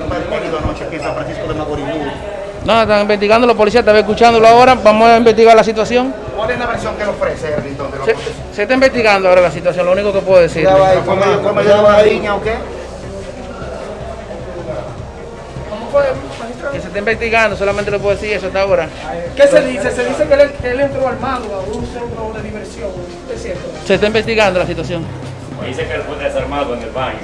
aquí en San Francisco de No, están investigando, los policías están escuchándolo ahora, vamos a investigar la situación. ¿Cuál es la versión que le ofrece Erlington? de lo Se, se está investigando ahora la situación, lo único que puedo decir. ¿Fue medio- fue? Que se está investigando, solamente le puedo decir eso hasta ahora. ¿Qué se dice? Se dice que él, él entró armado a un centro de diversión. ¿Es cierto? Se está investigando la situación. Dice que él fue desarmado en el baño.